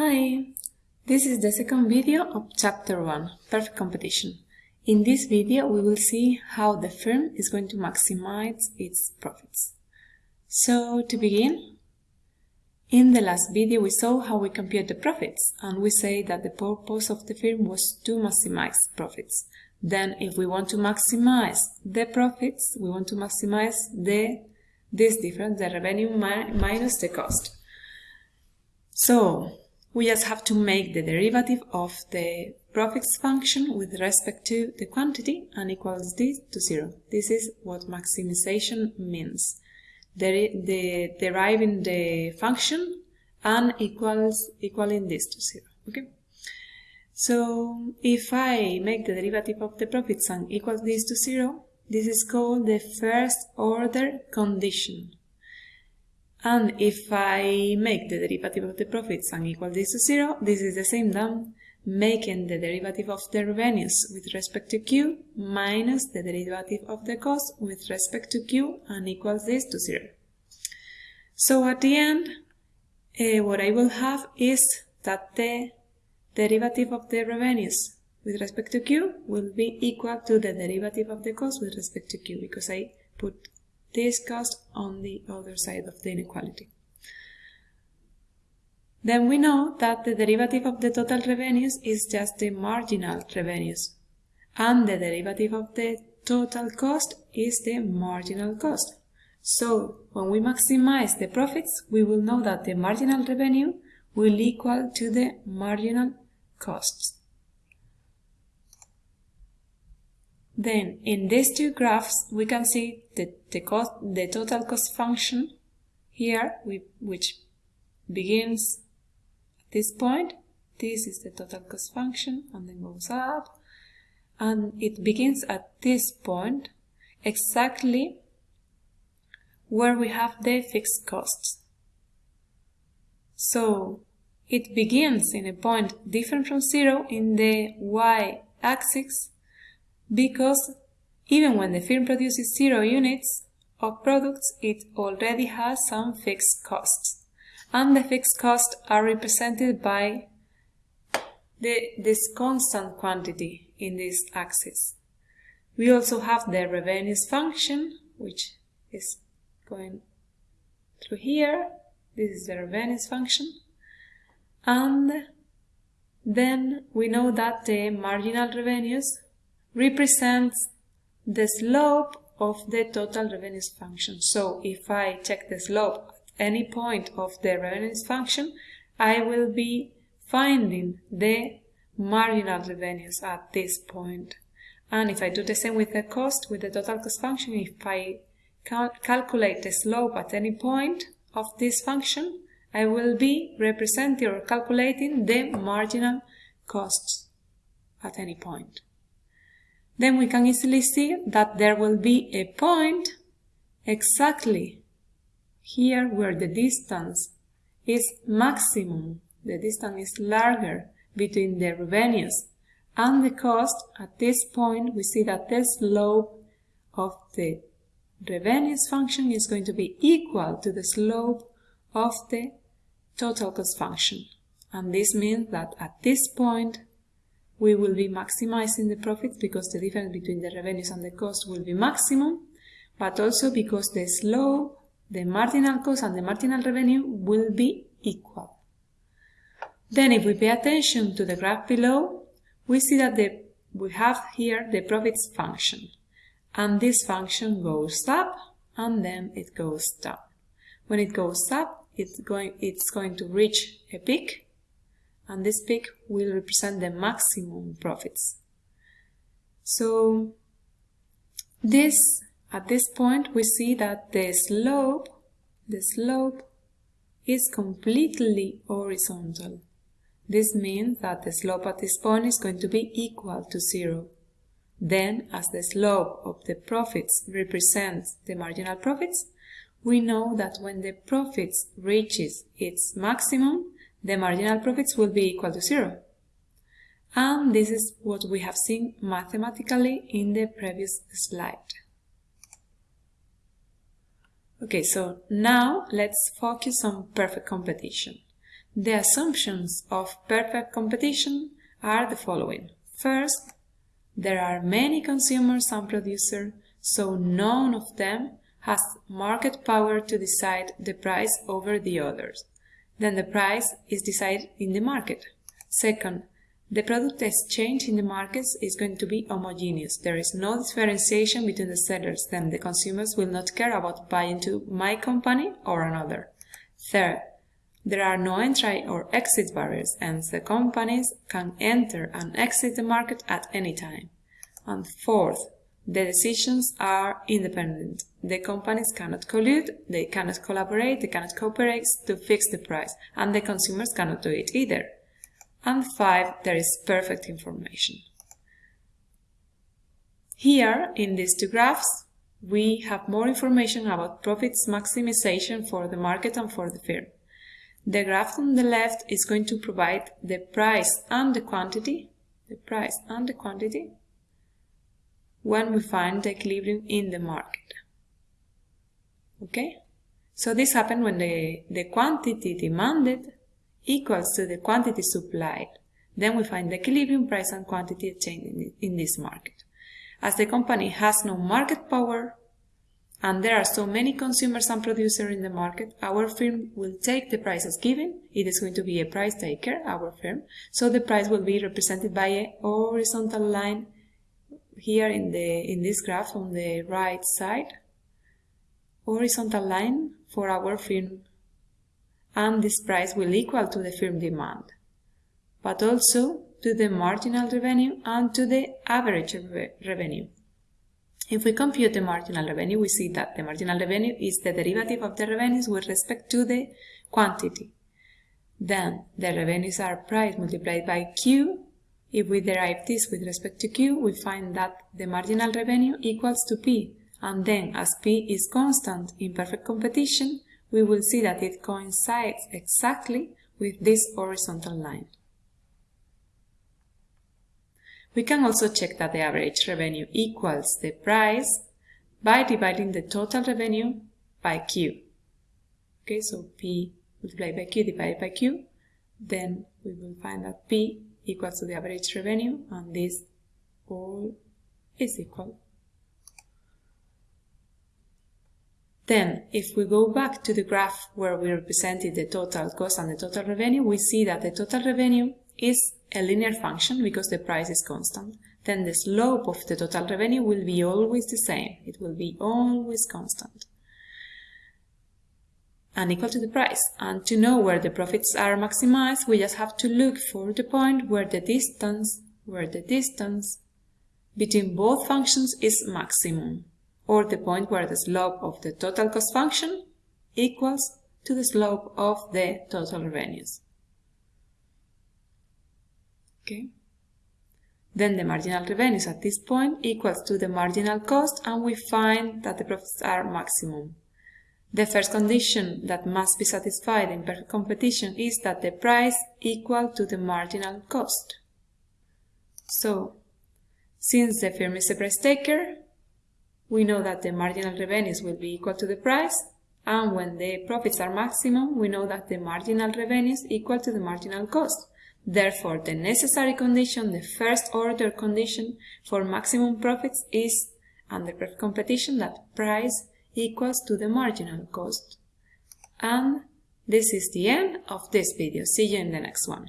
Hi! This is the second video of Chapter 1, Perfect Competition. In this video we will see how the firm is going to maximize its profits. So to begin, in the last video we saw how we compute the profits and we say that the purpose of the firm was to maximize profits. Then if we want to maximize the profits, we want to maximize the this difference, the revenue minus the cost. So we just have to make the derivative of the profits function with respect to the quantity and equals this to zero. This is what maximization means. The, the deriving the function and equals equaling this to zero. Okay. So if I make the derivative of the profits and equals this to zero, this is called the first order condition. And if I make the derivative of the profits and equal this to zero, this is the same than making the derivative of the revenues with respect to Q minus the derivative of the cost with respect to Q and equals this to zero. So at the end, uh, what I will have is that the derivative of the revenues with respect to Q will be equal to the derivative of the cost with respect to Q because I put this cost on the other side of the inequality. Then we know that the derivative of the total revenues is just the marginal revenues and the derivative of the total cost is the marginal cost. So when we maximize the profits, we will know that the marginal revenue will equal to the marginal costs. Then in these two graphs, we can see the, the, cost, the total cost function here, which begins at this point. This is the total cost function and then goes up. And it begins at this point, exactly where we have the fixed costs. So it begins in a point different from zero in the y-axis because even when the firm produces zero units of products, it already has some fixed costs. And the fixed costs are represented by the, this constant quantity in this axis. We also have the revenues function, which is going through here. This is the revenues function. And then we know that the marginal revenues represents the slope of the total revenues function. So if I check the slope at any point of the revenues function, I will be finding the marginal revenues at this point. And if I do the same with the cost, with the total cost function, if I cal calculate the slope at any point of this function, I will be representing or calculating the marginal costs at any point then we can easily see that there will be a point exactly here where the distance is maximum, the distance is larger between the revenues and the cost. At this point, we see that the slope of the revenues function is going to be equal to the slope of the total cost function. And this means that at this point, we will be maximizing the profits because the difference between the revenues and the cost will be maximum, but also because the slope, the marginal cost and the marginal revenue will be equal. Then if we pay attention to the graph below, we see that the, we have here the profits function. And this function goes up and then it goes down. When it goes up, it's going, it's going to reach a peak and this peak will represent the maximum profits. So this at this point we see that the slope the slope is completely horizontal. This means that the slope at this point is going to be equal to zero. Then, as the slope of the profits represents the marginal profits, we know that when the profits reaches its maximum, the marginal profits will be equal to zero. And this is what we have seen mathematically in the previous slide. Okay, so now let's focus on perfect competition. The assumptions of perfect competition are the following. First, there are many consumers and producers, so none of them has market power to decide the price over the others. Then the price is decided in the market. Second, the product exchange in the markets is going to be homogeneous. There is no differentiation between the sellers, then the consumers will not care about buying to my company or another. Third, there are no entry or exit barriers, and the companies can enter and exit the market at any time. And fourth, the decisions are independent. The companies cannot collude, they cannot collaborate, they cannot cooperate to fix the price, and the consumers cannot do it either. And five, there is perfect information. Here, in these two graphs, we have more information about profits maximization for the market and for the firm. The graph on the left is going to provide the price and the quantity, the price and the quantity when we find the equilibrium in the market. Okay? So this happens when the, the quantity demanded equals to the quantity supplied. Then we find the equilibrium price and quantity exchange in, in this market. As the company has no market power, and there are so many consumers and producers in the market, our firm will take the price as given. It is going to be a price taker, our firm. So the price will be represented by a horizontal line here in the in this graph on the right side horizontal line for our firm and this price will equal to the firm demand but also to the marginal revenue and to the average re revenue. If we compute the marginal revenue, we see that the marginal revenue is the derivative of the revenues with respect to the quantity. Then the revenues are price multiplied by Q if we derive this with respect to Q, we find that the marginal revenue equals to P, and then as P is constant in perfect competition, we will see that it coincides exactly with this horizontal line. We can also check that the average revenue equals the price by dividing the total revenue by Q. Okay, so P multiplied by Q divided by Q, then we will find that P equals to the average revenue and this all is equal. Then, if we go back to the graph where we represented the total cost and the total revenue, we see that the total revenue is a linear function because the price is constant. Then the slope of the total revenue will be always the same. It will be always constant and equal to the price. And to know where the profits are maximized, we just have to look for the point where the distance, where the distance between both functions is maximum, or the point where the slope of the total cost function equals to the slope of the total revenues. Okay. Then the marginal revenues at this point equals to the marginal cost and we find that the profits are maximum. The first condition that must be satisfied in perfect competition is that the price equal to the marginal cost. So, since the firm is a price taker, we know that the marginal revenues will be equal to the price, and when the profits are maximum, we know that the marginal revenues equal to the marginal cost. Therefore, the necessary condition, the first order condition for maximum profits is, under perfect competition, that price equals to the marginal cost. And this is the end of this video. See you in the next one.